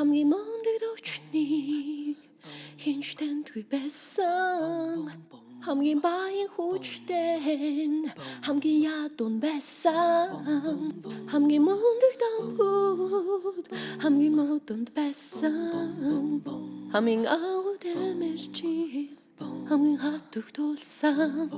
хамгийн мундаг дөвчнийг хинч тандгүй байсан. Хамгийн баян хүчтэй. Хамгийн ядун байсан. Хамгийн мундаг дамхууд хамгийн модонд байсан. Хамгийн агууд эмэрчи хамгийн хатуг тулсан.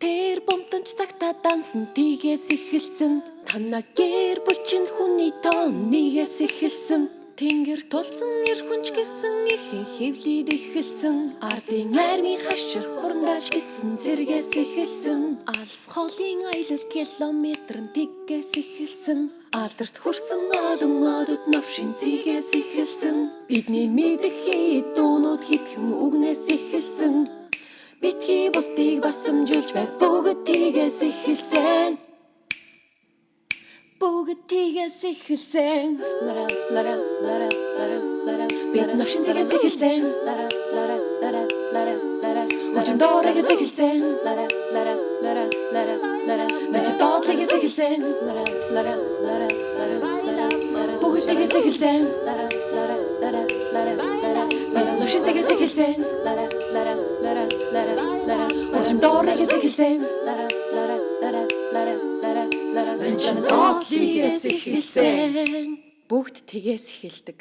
Тэр бомтонч цагта дансан. Тийгээс эхэлсэн Тана гэр бүл чинь хүний тоон нэгээс эхэлсэн. Тэнгэр тулсан эр хүнч гэсэн их хевлид эхэлсэн. Ардын армийн хашир хурнаж гэсэн зэргээс эхэлсэн. Алс холын аялал километр нь тэггээс эхэлсэн. Алдарт хүрсэн олон одод навшин зигээс эхэлсэн. Бидний мэдэх хий дуунууд хитгэн үгнээс Bugütige sich gesehen. Lara, lara, lara, lara, lara. Beten auf Schindige sich gesehen. Lara, lara, lara, lara, lara. Uçum doğruya sich gesehen. Lara, lara, lara, lara, lara. Bence doğruya sich gesehen. Lara, lara, lara, lara, lara. Bugütige sich gesehen. Lara, lara, lara, lara, lara. Beten auf Schindige sich gesehen. Lara, lara, lara, lara, lara. Uçum doğruya sich gesehen. Lara, lara, lara, lara, lara. Эхэлсэн бүгд тгээс эхэлдэг